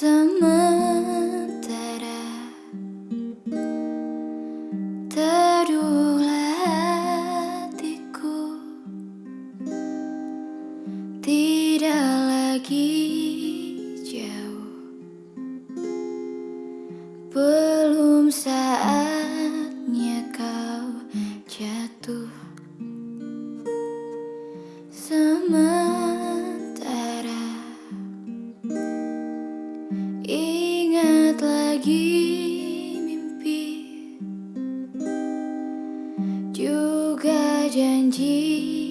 Sementara Teduhlah hatiku Tidak lagi jauh Belum saatnya Ingat lagi mimpi. Juga janji-janji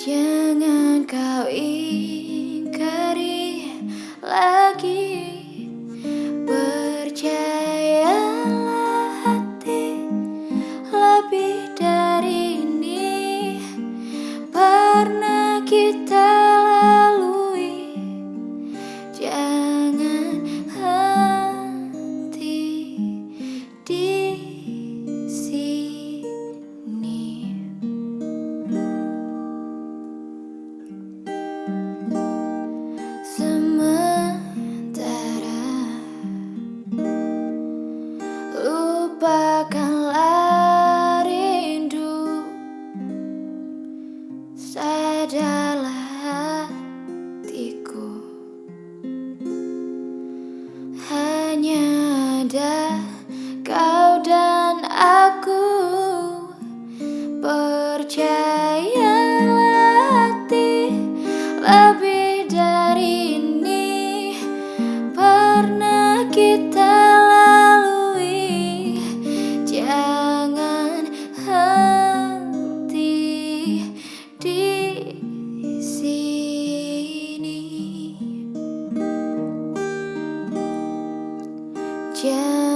Jangan kau ingkari Lupakanlah rindu. Sadarlah hatiku. Hanya ada kau dan aku. Percayalah hati lebih dari ini. Pernah kita 见。